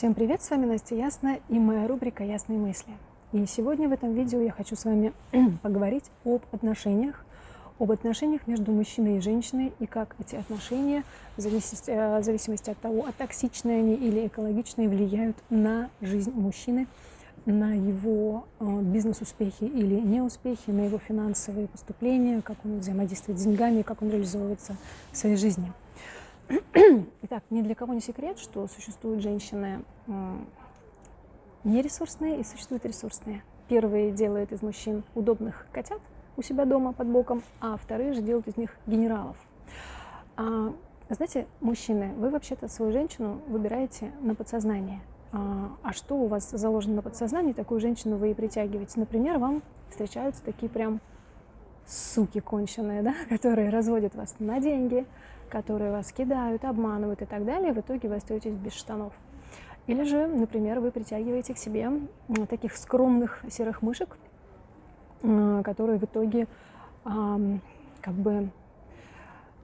Всем привет, с вами Настя Ясная и моя рубрика «Ясные мысли». И сегодня в этом видео я хочу с вами поговорить об отношениях, об отношениях между мужчиной и женщиной и как эти отношения, в зависимости, э, в зависимости от того, а токсичные они или экологичные, влияют на жизнь мужчины, на его э, бизнес-успехи или неуспехи, на его финансовые поступления, как он взаимодействует с деньгами, как он реализовывается в своей жизни. Итак, ни для кого не секрет, что существуют женщины нересурсные и существуют ресурсные. Первые делают из мужчин удобных котят у себя дома под боком, а вторые же делают из них генералов. А, знаете, мужчины, вы вообще-то свою женщину выбираете на подсознание. А, а что у вас заложено на подсознании, такую женщину вы и притягиваете. Например, вам встречаются такие прям суки конченые, да, которые разводят вас на деньги, которые вас кидают, обманывают и так далее, в итоге вы остаетесь без штанов. Или же, например, вы притягиваете к себе таких скромных серых мышек, которые в итоге как бы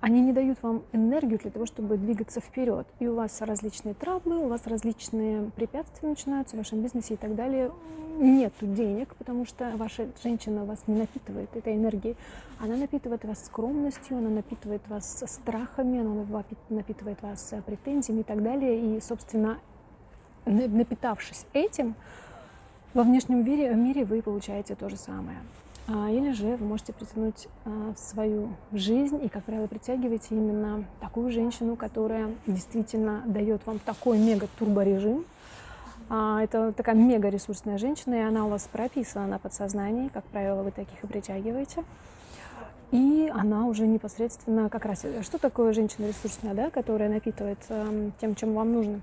они не дают вам энергию для того, чтобы двигаться вперед. И у вас различные траблы, у вас различные препятствия начинаются в вашем бизнесе и так далее. Нет денег, потому что ваша женщина вас не напитывает этой энергией. Она напитывает вас скромностью, она напитывает вас страхами, она напитывает вас претензиями и так далее. И, собственно, напитавшись этим, во внешнем мире вы получаете то же самое. А, или же вы можете притянуть а, свою жизнь и, как правило, притягиваете именно такую женщину, которая действительно дает вам такой мега-турборежим. А, это такая мега-ресурсная женщина, и она у вас прописана на подсознании, как правило, вы таких и притягиваете. И она уже непосредственно как раз... Что такое женщина ресурсная, да, которая напитывает тем, чем вам нужно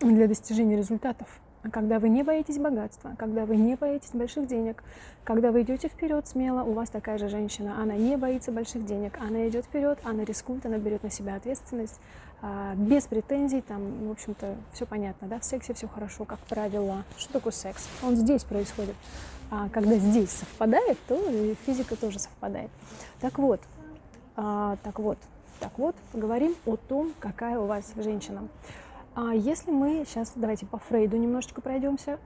для достижения результатов? Когда вы не боитесь богатства, когда вы не боитесь больших денег, когда вы идете вперед смело, у вас такая же женщина, она не боится больших денег, она идет вперед, она рискует, она берет на себя ответственность, а, без претензий, там, в общем-то, все понятно, да, в сексе все хорошо, как правило. Что такое секс? Он здесь происходит. А когда здесь совпадает, то и физика тоже совпадает. Так вот, а, так вот, так вот, поговорим о том, какая у вас женщина. А если мы сейчас, давайте по Фрейду немножечко пройдемся.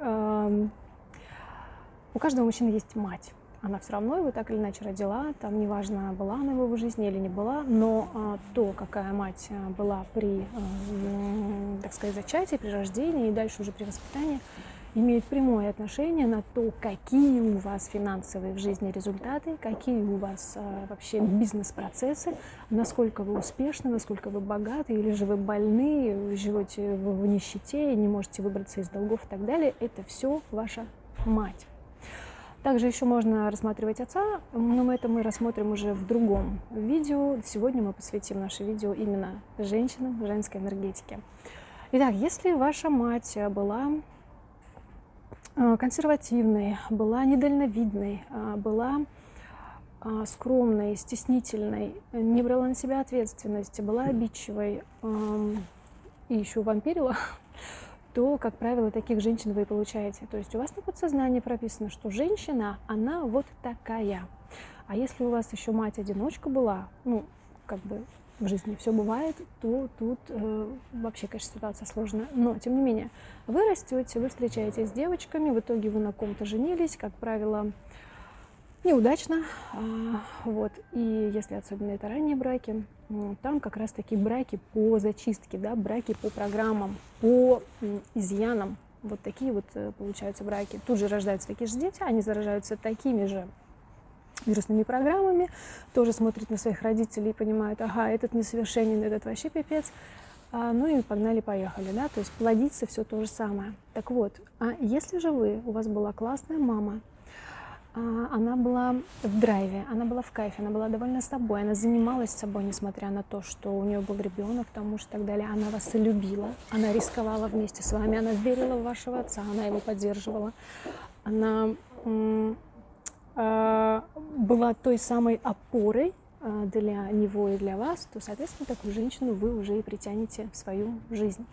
У каждого мужчины есть мать. Она все равно его так или иначе родила, там неважно, была она в его жизни или не была, но а, то, какая мать а, была при, а, так сказать, зачатии, при рождении и дальше уже при воспитании, имеет прямое отношение на то, какие у вас финансовые в жизни результаты, какие у вас а, вообще бизнес-процессы, насколько вы успешны, насколько вы богаты, или же вы больны, живете в, нищете, не можете выбраться из долгов и так далее. Это все ваша мать. Также еще можно рассматривать отца, но это мы рассмотрим уже в другом видео. Сегодня мы посвятим наше видео именно женщинам, женской энергетике. Итак, если ваша мать была Э, консервативной, была недальновидной, э, была э, скромной, стеснительной, не брала на себя ответственности, была обидчивой эм, и еще вампирила, то, как правило, таких женщин вы получаете. То есть у вас на подсознании прописано, что женщина, она вот такая. А если у вас еще мать-одиночка была, ну, как бы в жизни все бывает, то тут э, вообще, конечно, ситуация сложная. Но, тем не менее, вы растете, вы встречаетесь с девочками, в итоге вы на ком-то женились, как правило, неудачно. А, вот. И если особенно это ранние браки, там как раз такие браки по зачистке, да, браки по программам, по изъянам. Вот такие вот э, получаются браки. Тут же рождаются такие же дети, они заражаются такими же вирусными программами, тоже смотрят на своих родителей и понимают, ага, этот несовершенен, этот вообще пипец. А, ну и погнали-поехали, да, то есть плодиться все то же самое. Так вот, а если же вы, у вас была классная мама, а, она была в драйве, она была в кайфе, она была довольна собой, она занималась собой, несмотря на то, что у нее был ребенок, тому что и так далее. Она вас любила, она рисковала вместе с вами, она верила в вашего отца, она его поддерживала, она была той самой опорой а, для него и для вас, то, соответственно, такую женщину вы уже и притянете в свою жизнь.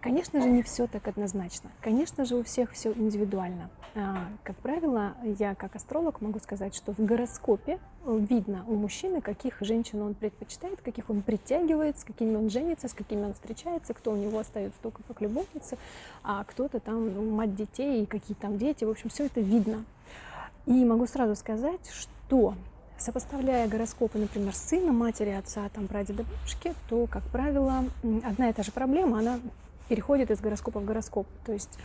Конечно же, не все так однозначно. Конечно же, у всех все индивидуально. А, как правило, я как астролог могу сказать, что в гороскопе видно у мужчины, каких женщин он предпочитает, каких он притягивает, с какими он женится, с какими он встречается, кто у него остается только как любовница, а кто-то там ну, мать детей и какие там дети. В общем, все это видно. И могу сразу сказать, что Сопоставляя гороскопы, например, сына, матери, отца, там, прадеда, бабушки, то, как правило, одна и та же проблема, она переходит из гороскопа в гороскоп. То есть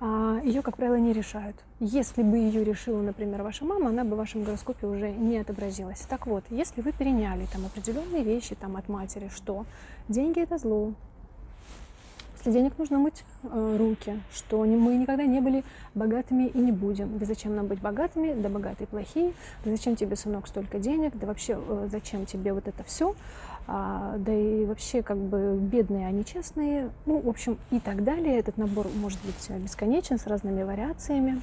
а, ее, как правило, не решают. Если бы ее решила, например, ваша мама, она бы в вашем гороскопе уже не отобразилась. Так вот, если вы переняли там определенные вещи там, от матери, что деньги это зло, после денег нужно мыть э, руки, что мы никогда не были богатыми и не будем. Да зачем нам быть богатыми, да богатые плохие, да зачем тебе, сынок, столько денег, да вообще э, зачем тебе вот это все а, да и вообще как бы бедные, они честные, ну, в общем, и так далее. Этот набор может быть бесконечен, с разными вариациями.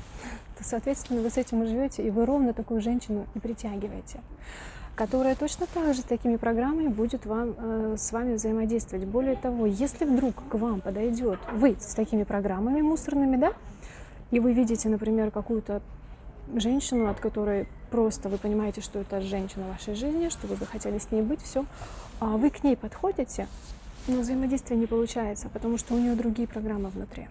То, соответственно, вы с этим и живете, и вы ровно такую женщину и притягиваете которая точно так же с такими программами будет вам, э, с вами взаимодействовать. Более того, если вдруг к вам подойдет вы с такими программами мусорными, да, и вы видите, например, какую-то женщину, от которой просто вы понимаете, что это женщина вашей жизни, что вы бы хотели с ней быть, все, а вы к ней подходите, но взаимодействие не получается, потому что у нее другие программы внутри.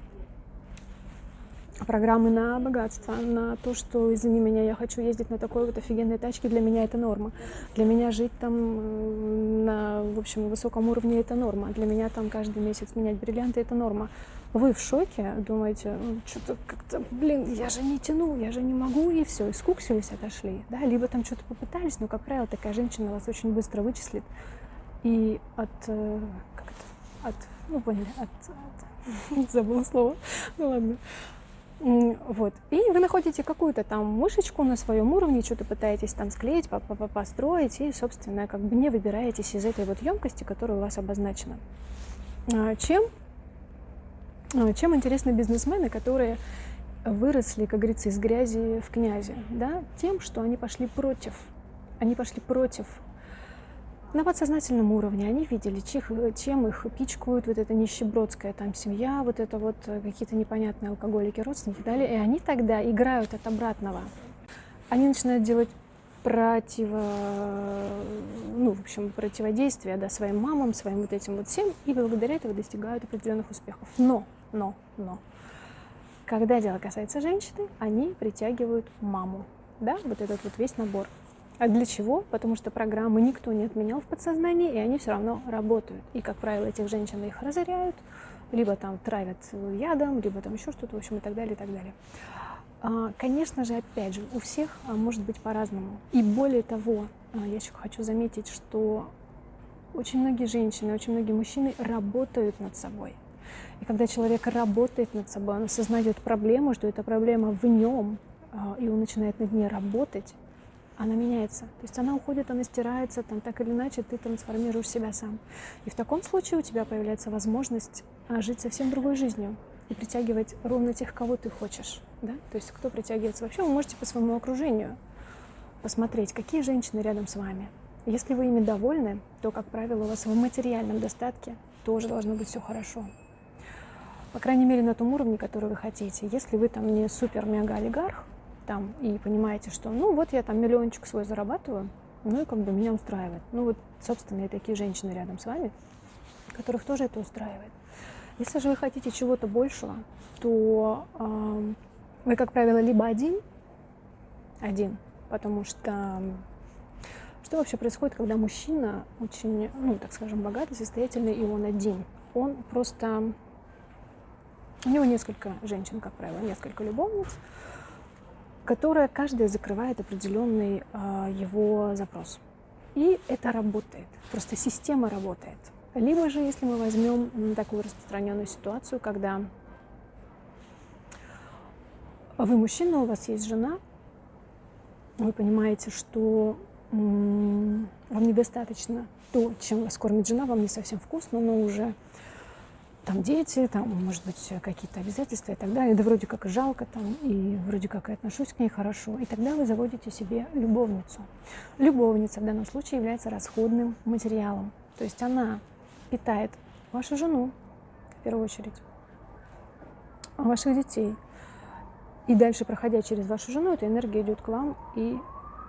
Программы на богатство, на то, что, извини меня, я хочу ездить на такой вот офигенной тачке, для меня это норма. Для меня жить там на, в общем, высоком уровне это норма. Для меня там каждый месяц менять бриллианты это норма. Вы в шоке, думаете, что-то как-то, блин, я же не тяну, я же не могу, и все, и скуксились, отошли, да, либо там что-то попытались, но, как правило, такая женщина вас очень быстро вычислит, и от, э, как это, от, ну поняли, от, от забыла слово, ну ладно. Вот. И вы находите какую-то там мышечку на своем уровне, что-то пытаетесь там склеить, построить, и, собственно, как бы не выбираетесь из этой вот емкости, которая у вас обозначена. А, чем, а, чем интересны бизнесмены, которые выросли, как говорится, из грязи в князи? Да? Тем, что они пошли против. Они пошли против на подсознательном уровне они видели, чем их пичкают, вот эта нищебродская там семья, вот это вот э, какие-то непонятные алкоголики, родственники и далее. И они тогда играют от обратного. Они начинают делать противо, ну, в общем, противодействие да, своим мамам, своим вот этим вот всем, и благодаря этому достигают определенных успехов. Но, но, но, когда дело касается женщины, они притягивают маму, да, вот этот вот весь набор. А для чего? Потому что программы никто не отменял в подсознании, и они все равно работают. И, как правило, этих женщин их разоряют, либо там травят ядом, либо там еще что-то, в общем, и так далее, и так далее. А, конечно же, опять же, у всех а, может быть по-разному. И более того, а, я еще хочу заметить, что очень многие женщины, очень многие мужчины работают над собой. И когда человек работает над собой, он осознает проблему, что эта проблема в нем, и он начинает над ней работать, она меняется. То есть она уходит, она стирается, там так или иначе ты трансформируешь себя сам. И в таком случае у тебя появляется возможность а, жить совсем другой жизнью и притягивать ровно тех, кого ты хочешь. Да? То есть кто притягивается вообще, вы можете по своему окружению посмотреть, какие женщины рядом с вами. Если вы ими довольны, то, как правило, у вас в материальном достатке тоже должно быть все хорошо. По крайней мере, на том уровне, который вы хотите. Если вы там не супер-мега-олигарх, там и понимаете, что ну вот я там миллиончик свой зарабатываю, ну и как бы меня устраивает. Ну вот, собственно, и такие женщины рядом с вами, которых тоже это устраивает. Если же вы хотите чего-то большего, то э, вы, как правило, либо один, один, потому что что вообще происходит, когда мужчина очень, ну, так скажем, богатый, состоятельный, и он один? Он просто... У него несколько женщин, как правило, несколько любовниц, которая каждая закрывает определенный э, его запрос. И это работает, просто система работает. Либо же, если мы возьмем такую распространенную ситуацию, когда вы мужчина, у вас есть жена, вы понимаете, что вам недостаточно то, чем вас кормит жена, вам не совсем вкусно, но уже там дети, там, может быть, какие-то обязательства и так далее, да вроде как жалко там, и вроде как и отношусь к ней хорошо. И тогда вы заводите себе любовницу. Любовница в данном случае является расходным материалом. То есть она питает вашу жену, первую очередь, ваших детей. И дальше, проходя через вашу жену, эта энергия идет к вам и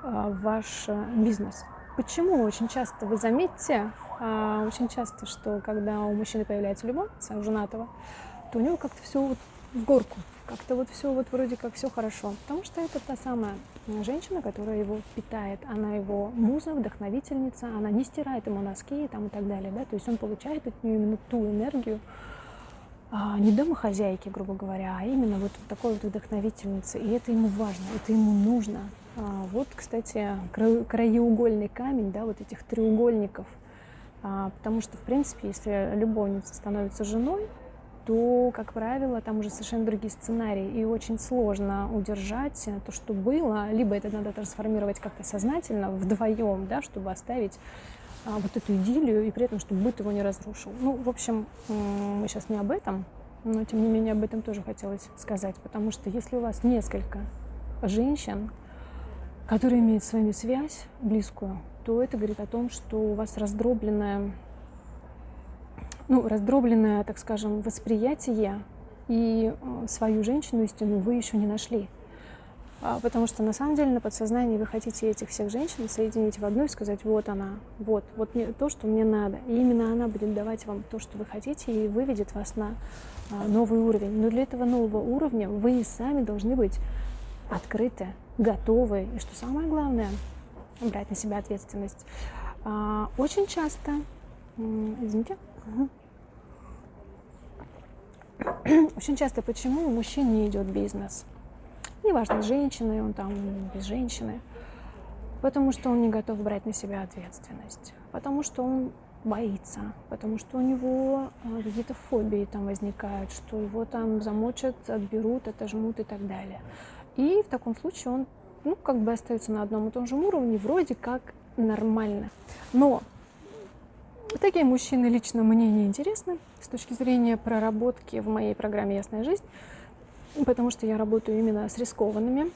в ваш а, бизнес. Почему? Очень часто, вы заметите, а, очень часто, что когда у мужчины появляется любовница, у женатого, то у него как-то все вот в горку, как-то вот все вот вроде как все хорошо, потому что это та самая женщина, которая его питает, она его муза, вдохновительница, она не стирает ему носки там, и так далее, да, то есть он получает от нее именно ту энергию, а, не домохозяйки, грубо говоря, а именно вот такой вот вдохновительницы, и это ему важно, это ему нужно. А, вот, кстати, краеугольный камень, да, вот этих треугольников, а, потому что, в принципе, если любовница становится женой, то, как правило, там уже совершенно другие сценарии, и очень сложно удержать то, что было, либо это надо трансформировать как-то сознательно, вдвоем, да, чтобы оставить а, вот эту идиллию, и при этом, чтобы быт его не разрушил. Ну, в общем, мы сейчас не об этом, но, тем не менее, об этом тоже хотелось сказать, потому что если у вас несколько женщин, которые имеют с вами связь близкую, то это говорит о том, что у вас раздробленная ну, раздробленное, так скажем, восприятие, и э, свою женщину истину вы еще не нашли. А, потому что на самом деле на подсознании вы хотите этих всех женщин соединить в одну и сказать, вот она, вот, вот мне, то, что мне надо. И именно она будет давать вам то, что вы хотите, и выведет вас на а, новый уровень. Но для этого нового уровня вы сами должны быть открыты, готовы. И что самое главное, брать на себя ответственность. А, очень часто, извините, очень часто почему у мужчин не идет бизнес? Неважно, с женщиной он там, без женщины. Потому что он не готов брать на себя ответственность. Потому что он боится, потому что у него а, какие-то фобии там возникают, что его там замочат, отберут, отожмут и так далее. И в таком случае он, ну, как бы остается на одном и том же уровне, вроде как нормально. Но Такие мужчины лично мне не интересны с точки зрения проработки в моей программе «Ясная жизнь», потому что я работаю именно с рискованными,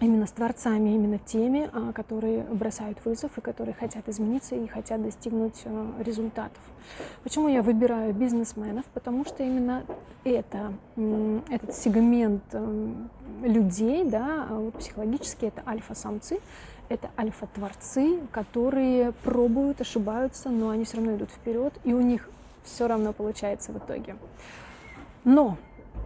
именно с творцами, именно теми, а, которые бросают вызов и которые хотят измениться и хотят достигнуть а, результатов. Почему я выбираю бизнесменов? Потому что именно это, этот сегмент людей, да, а, психологически это альфа-самцы, это альфа-творцы, которые пробуют, ошибаются, но они все равно идут вперед, и у них все равно получается в итоге. Но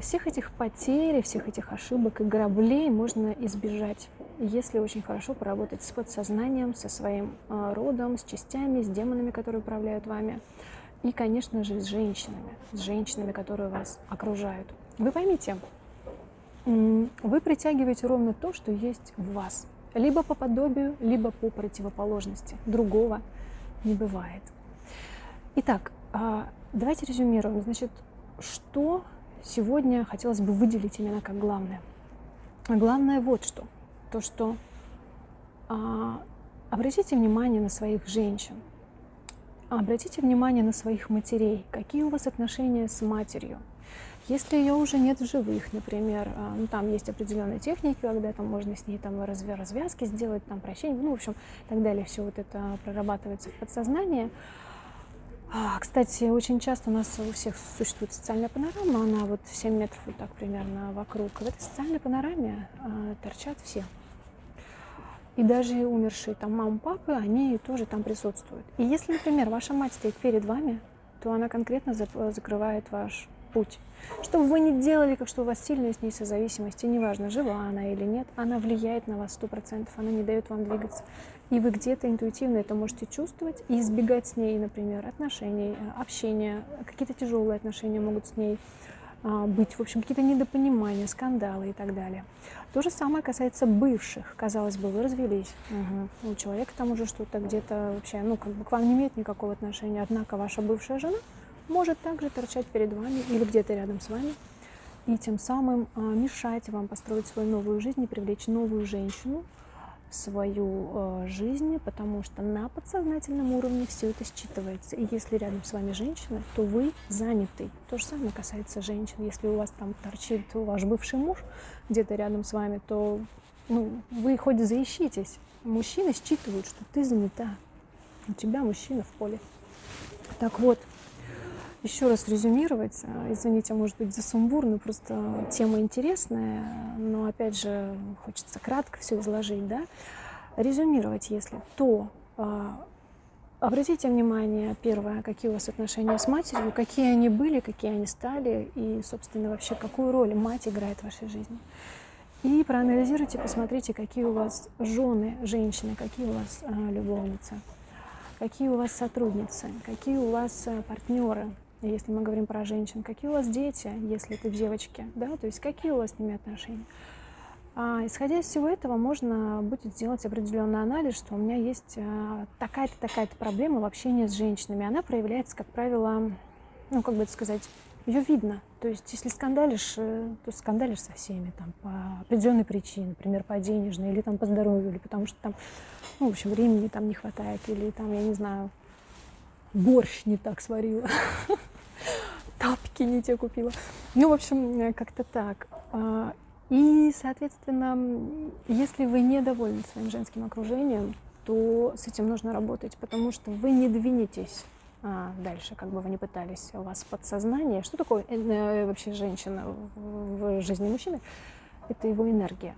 всех этих потерь, всех этих ошибок и граблей можно избежать, если очень хорошо поработать с подсознанием, со своим э, родом, с частями, с демонами, которые управляют вами, и, конечно же, с женщинами, с женщинами, которые вас окружают. Вы поймите, вы притягиваете ровно то, что есть в вас – либо по подобию, либо по противоположности. Другого не бывает. Итак, а, давайте резюмируем. Значит, что сегодня хотелось бы выделить именно как главное? Главное вот что. То, что а, обратите внимание на своих женщин, обратите внимание на своих матерей. Какие у вас отношения с матерью? Если ее уже нет в живых, например, а, ну, там есть определенные техники, когда там можно с ней там развязки сделать, там прощение, ну, в общем, и так далее, все вот это прорабатывается в подсознании. А, кстати, очень часто у нас у всех существует социальная панорама, она вот 7 метров вот так примерно вокруг. В этой социальной панораме а, торчат все. И даже умершие там мамы, папы, они тоже там присутствуют. И если, например, ваша мать стоит перед вами, то она конкретно закрывает ваш путь. Что бы вы ни делали, как что у вас сильная с ней созависимость, и неважно, жива она или нет, она влияет на вас сто процентов, она не дает вам двигаться. И вы где-то интуитивно это можете чувствовать и избегать с ней, например, отношений, э, общения, какие-то тяжелые отношения могут с ней а, быть, в общем, какие-то недопонимания, скандалы и так далее. То же самое касается бывших. Казалось бы, вы развелись. Угу. У человека там уже что-то где-то вообще, ну, как бы к вам не имеет никакого отношения. Однако ваша бывшая жена может также торчать перед вами или где-то рядом с вами и тем самым а, мешать вам построить свою новую жизнь и привлечь новую женщину в свою а, жизнь, потому что на подсознательном уровне все это считывается. И если рядом с вами женщина, то вы занятый. То же самое касается женщин. Если у вас там торчит ваш бывший муж где-то рядом с вами, то ну, вы хоть заищитесь. Мужчины считывают, что ты занята. У тебя мужчина в поле. Так вот, еще раз резюмировать, э, извините, может быть, за сумбур, но просто тема интересная, но опять же хочется кратко все изложить, да, резюмировать, если то, а, обратите внимание, первое, какие у вас отношения с матерью, какие они были, какие они стали, и, собственно, вообще, какую роль мать играет в вашей жизни. И проанализируйте, посмотрите, какие у вас жены, женщины, какие у вас а, любовницы, какие у вас сотрудницы, какие у вас а, партнеры, если мы говорим про женщин, какие у вас дети, если это девочки, да, то есть какие у вас с ними отношения. А, исходя из всего этого, можно будет сделать определенный анализ, что у меня есть а, такая-то, такая-то проблема в общении с женщинами. Она проявляется, как правило, ну, как бы это сказать, ее видно. То есть, если скандалишь, э, то скандалишь со всеми там, по определенной причине, например, по денежной, или там по здоровью, или потому что там, ну, в общем, времени там не хватает, или там, я не знаю, борщ не так сварила. тапки не те купила. Ну, в общем, э, как-то так. А, и, соответственно, если вы недовольны своим женским окружением, то с этим нужно работать, потому что вы не двинетесь а, дальше, как бы вы ни пытались, у вас подсознание. Что такое э, э вообще женщина в, в жизни мужчины? Это его энергия.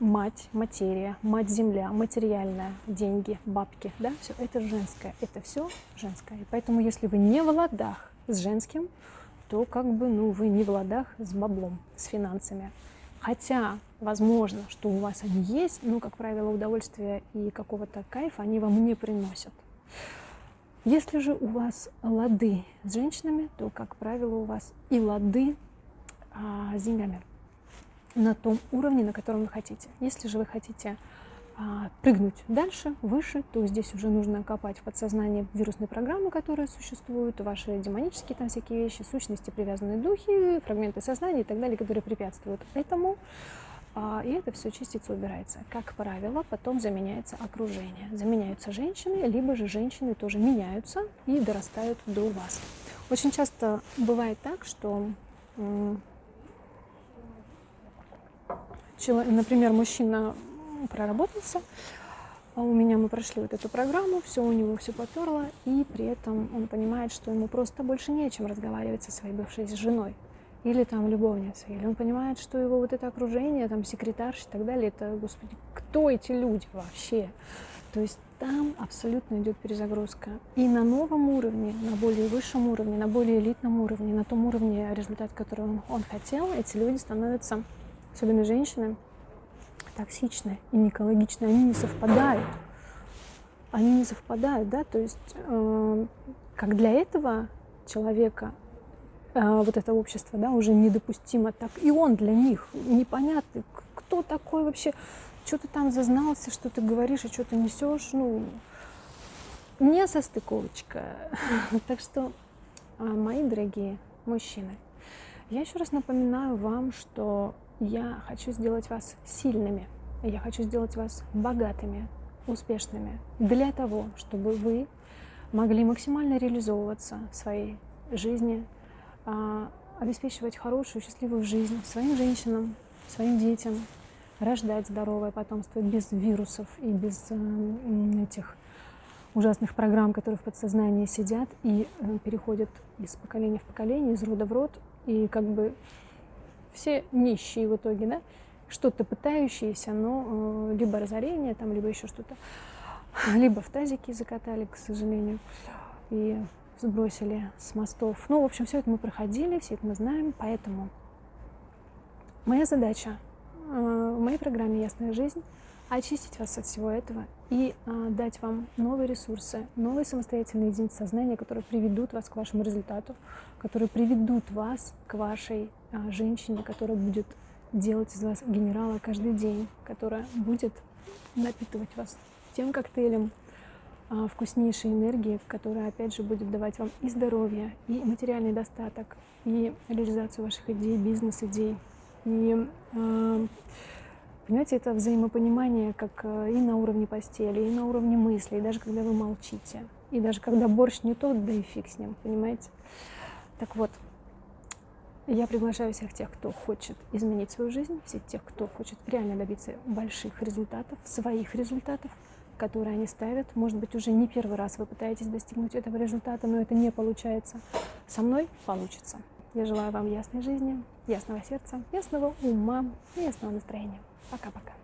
Мать, материя, мать-земля, материальная, деньги, бабки, да, все это женское, это все женское. И поэтому, если вы не в ладах с женским, то как бы, ну, вы не в ладах с баблом, с финансами. Хотя, возможно, что у вас они есть, но, как правило, удовольствия и какого-то кайфа они вам не приносят. Если же у вас лады с женщинами, то, как правило, у вас и лады а, с деньгами на том уровне, на котором вы хотите. Если же вы хотите а, прыгнуть дальше, выше, то здесь уже нужно копать в подсознании вирусные программы, которые существуют, ваши демонические там всякие вещи, сущности, привязанные духи, фрагменты сознания и так далее, которые препятствуют этому. А, и это все чистится, убирается. Как правило, потом заменяется окружение. Заменяются женщины, либо же женщины тоже меняются и дорастают до вас. Очень часто бывает так, что например, мужчина проработался, а у меня мы прошли вот эту программу, все у него все поперло, и при этом он понимает, что ему просто больше не о чем разговаривать со своей бывшей женой или там любовницей, или он понимает, что его вот это окружение, там секретарш и так далее, это, господи, кто эти люди вообще? То есть там абсолютно идет перезагрузка. И на новом уровне, на более высшем уровне, на более элитном уровне, на том уровне, результат, который он, он хотел, эти люди становятся, особенно женщины, токсичны и не экологичны, они не совпадают. Они не совпадают, да, то есть э, как для этого человека э, вот это общество, да, уже недопустимо, так и он для них непонятный, кто такой вообще, что ты там зазнался, что ты говоришь и что ты несешь, ну, не состыковочка. Так что, а, мои дорогие мужчины, я еще раз напоминаю вам, что я хочу сделать вас сильными. Я хочу сделать вас богатыми, успешными для того, чтобы вы могли максимально реализовываться в своей жизни, а, обеспечивать хорошую, счастливую жизнь своим женщинам, своим детям, рождать здоровое потомство без вирусов и без э, этих ужасных программ, которые в подсознании сидят и э, переходят из поколения в поколение, из рода в род, и как бы все нищие в итоге, да, что-то пытающиеся, но э, либо разорение, там, либо еще что-то, либо в тазики закатали, к сожалению, и сбросили с мостов. Ну, в общем, все это мы проходили, все это мы знаем, поэтому моя задача э, в моей программе «Ясная жизнь» очистить вас от всего этого и а, дать вам новые ресурсы, новые самостоятельные единицы сознания, которые приведут вас к вашему результату, которые приведут вас к вашей а, женщине, которая будет делать из вас генерала каждый день, которая будет напитывать вас тем коктейлем а, вкуснейшей энергии, которая, опять же, будет давать вам и здоровье, и материальный достаток, и реализацию ваших идей, бизнес-идей. И а, Понимаете, это взаимопонимание как э, и на уровне постели, и на уровне мыслей, даже когда вы молчите, и даже когда борщ не тот, да и фиг с ним, понимаете? Так вот, я приглашаю всех тех, кто хочет изменить свою жизнь, всех тех, кто хочет реально добиться больших результатов, своих результатов, которые они ставят. Может быть, уже не первый раз вы пытаетесь достигнуть этого результата, но это не получается. Со мной получится. Я желаю вам ясной жизни, ясного сердца, ясного ума и ясного настроения. Пока-пока.